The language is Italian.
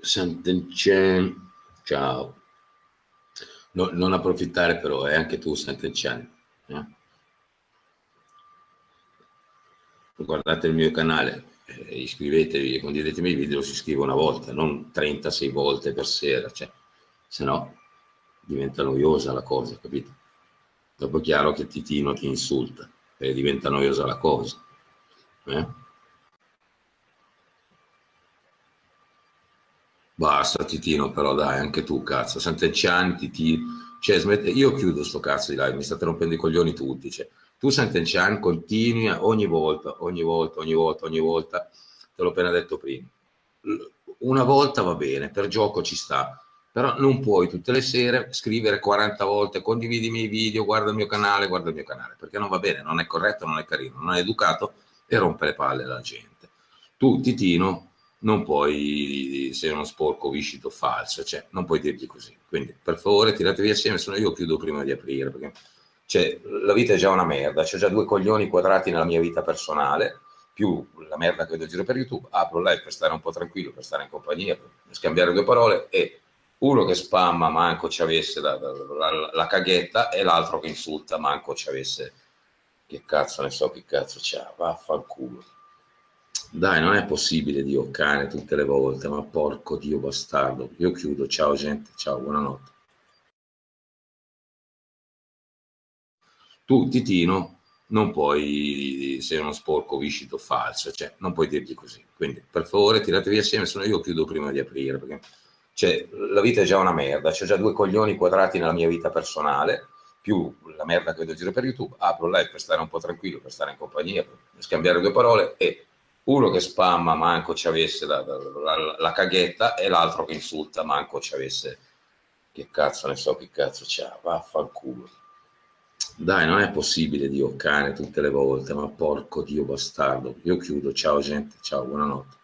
Sant'Encen, ciao. No, non approfittare però, eh, anche tu Sant'Encen. Eh? Guardate il mio canale, eh, iscrivetevi condividetemi i video, si scrive una volta, non 36 volte per sera, cioè, se no diventa noiosa la cosa, capito? Dopo è chiaro che Titino ti insulta e diventa noiosa la cosa. Eh? Basta Titino però dai, anche tu cazzo, Sant'Enchan, Titino, cioè smette, io chiudo sto cazzo di live, mi state rompendo i coglioni tutti, cioè, tu Sant'Enchan continui ogni volta, ogni volta, ogni volta, ogni volta, te l'ho appena detto prima, una volta va bene, per gioco ci sta, però non puoi tutte le sere scrivere 40 volte condividi i miei video, guarda il mio canale, guarda il mio canale, perché non va bene, non è corretto, non è carino, non è educato e rompe le palle alla gente. Tu, Titino, non puoi, sei uno sporco viscito falso, cioè non puoi dirgli così. Quindi per favore tiratevi assieme, se no io chiudo prima di aprire, perché cioè, la vita è già una merda, c'ho già due coglioni quadrati nella mia vita personale, più la merda che vedo giro per YouTube, apro live per stare un po' tranquillo, per stare in compagnia, per scambiare due parole e uno che spamma manco ci avesse la, la, la, la caghetta e l'altro che insulta manco ci avesse che cazzo ne so che cazzo c'ha vaffanculo dai non è possibile Dio cane tutte le volte ma porco Dio bastardo. Io chiudo. Ciao gente. Ciao buonanotte. Tu Titino non puoi sei uno sporco viscito falso cioè non puoi dirgli così. Quindi per favore tiratevi assieme se no io chiudo prima di aprire perché cioè, la vita è già una merda, c'ho già due coglioni quadrati nella mia vita personale, più la merda che vedo giro per YouTube, apro live per stare un po' tranquillo, per stare in compagnia, per scambiare due parole e uno che spamma manco ci avesse la, la, la caghetta e l'altro che insulta manco ci avesse che cazzo ne so che cazzo c'ha, vaffanculo. Dai, non è possibile Dio cane tutte le volte, ma porco Dio bastardo. Io chiudo, ciao gente, ciao, buonanotte.